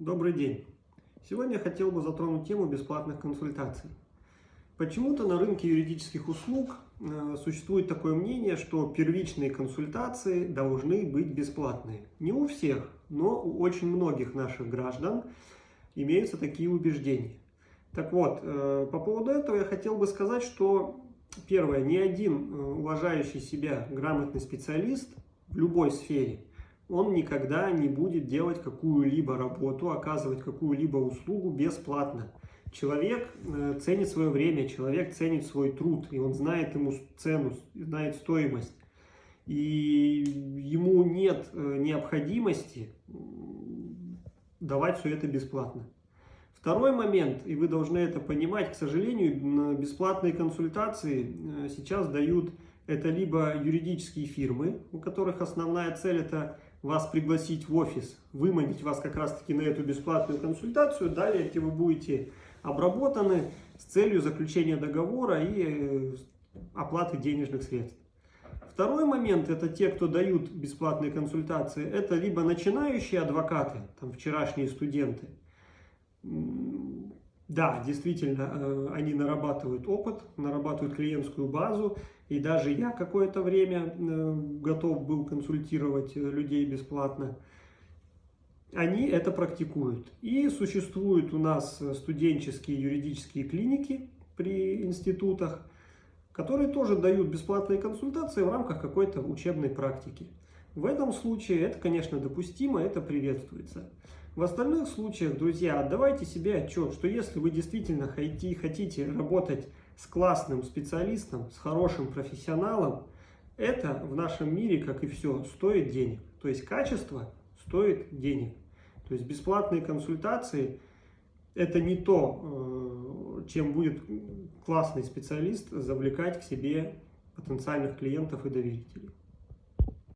Добрый день! Сегодня я хотел бы затронуть тему бесплатных консультаций. Почему-то на рынке юридических услуг э, существует такое мнение, что первичные консультации должны быть бесплатные. Не у всех, но у очень многих наших граждан имеются такие убеждения. Так вот, э, по поводу этого я хотел бы сказать, что первое, ни один э, уважающий себя грамотный специалист в любой сфере – он никогда не будет делать какую-либо работу, оказывать какую-либо услугу бесплатно. Человек э, ценит свое время, человек ценит свой труд, и он знает ему цену, знает стоимость. И ему нет э, необходимости давать все это бесплатно. Второй момент, и вы должны это понимать, к сожалению, бесплатные консультации э, сейчас дают это либо юридические фирмы, у которых основная цель это вас пригласить в офис, выманить вас как раз-таки на эту бесплатную консультацию. Далее, где вы будете обработаны с целью заключения договора и э, оплаты денежных средств. Второй момент, это те, кто дают бесплатные консультации, это либо начинающие адвокаты, там вчерашние студенты, да, действительно, э, они нарабатывают опыт, нарабатывают клиентскую базу, и даже я какое-то время э, готов был консультировать э, людей бесплатно. Они это практикуют. И существуют у нас студенческие юридические клиники при институтах, которые тоже дают бесплатные консультации в рамках какой-то учебной практики. В этом случае это, конечно, допустимо, это приветствуется. В остальных случаях, друзья, отдавайте себе отчет, что если вы действительно хотите работать с классным специалистом, с хорошим профессионалом, это в нашем мире, как и все, стоит денег. То есть качество стоит денег. То есть бесплатные консультации – это не то, э, чем будет классный специалист завлекать к себе потенциальных клиентов и доверителей.